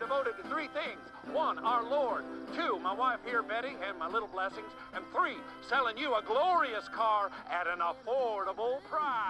Devoted to three things. One, our Lord. Two, my wife here, Betty, and my little blessings. And three, selling you a glorious car at an affordable price.